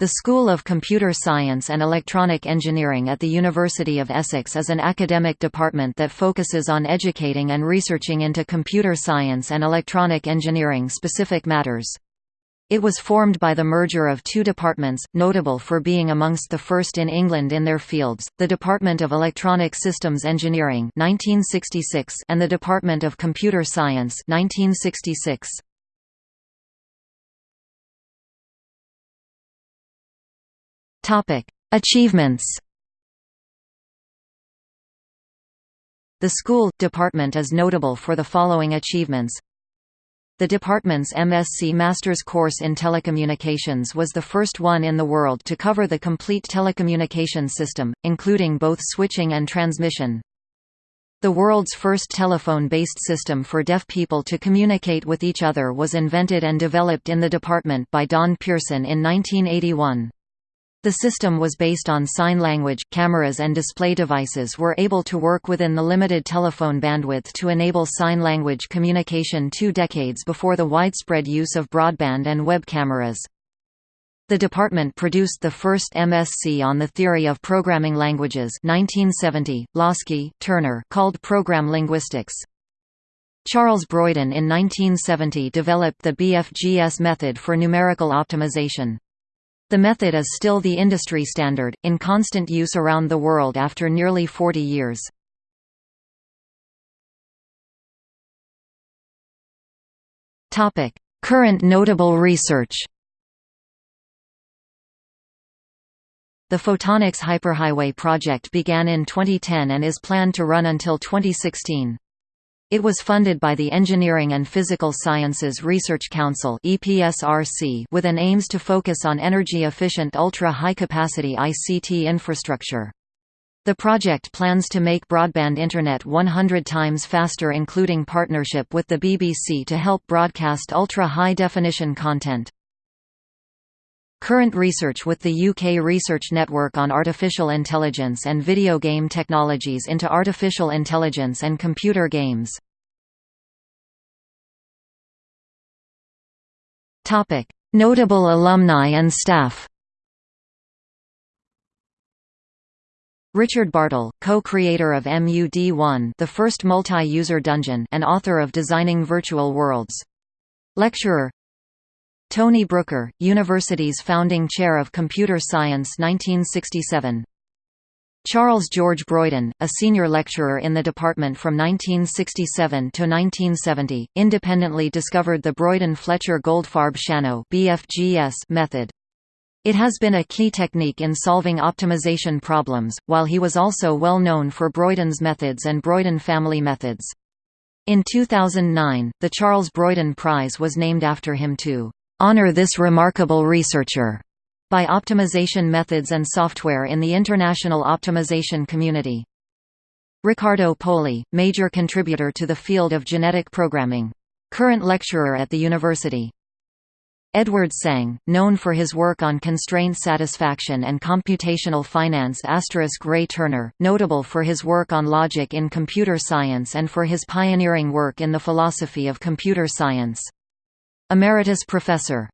The School of Computer Science and Electronic Engineering at the University of Essex is an academic department that focuses on educating and researching into computer science and electronic engineering specific matters. It was formed by the merger of two departments, notable for being amongst the first in England in their fields, the Department of Electronic Systems Engineering 1966 and the Department of Computer Science 1966. Achievements. The school department is notable for the following achievements. The department's MSc Master's course in Telecommunications was the first one in the world to cover the complete telecommunication system, including both switching and transmission. The world's first telephone-based system for deaf people to communicate with each other was invented and developed in the department by Don Pearson in 1981. The system was based on sign language. Cameras and display devices were able to work within the limited telephone bandwidth to enable sign language communication two decades before the widespread use of broadband and web cameras. The department produced the first MSc on the theory of programming languages 1970, Laski, Turner called program linguistics. Charles Broyden in 1970 developed the BFGS method for numerical optimization. The method is still the industry standard, in constant use around the world after nearly 40 years. Current notable research The Photonics Hyperhighway project began in 2010 and is planned to run until 2016. It was funded by the Engineering and Physical Sciences Research Council with an aims to focus on energy-efficient ultra-high-capacity ICT infrastructure. The project plans to make broadband Internet 100 times faster including partnership with the BBC to help broadcast ultra-high-definition content. Current research with the UK Research Network on Artificial Intelligence and Video Game Technologies into Artificial Intelligence and Computer Games. Notable alumni and staff Richard Bartle, co-creator of MUD1 the first multi-user dungeon and author of Designing Virtual Worlds. Lecturer Tony Brooker, university's founding chair of computer science 1967. Charles George Broyden, a senior lecturer in the department from 1967 to 1970, independently discovered the Broyden-Fletcher-Goldfarb-Shanno method. It has been a key technique in solving optimization problems, while he was also well known for Broyden's methods and Broyden family methods. In 2009, the Charles Broyden Prize was named after him to honor this remarkable researcher by optimization methods and software in the international optimization community. Riccardo Poli, major contributor to the field of genetic programming. Current lecturer at the university. Edward Tsang, known for his work on constraint satisfaction and computational finance Ray Turner, notable for his work on logic in computer science and for his pioneering work in the philosophy of computer science. Emeritus Professor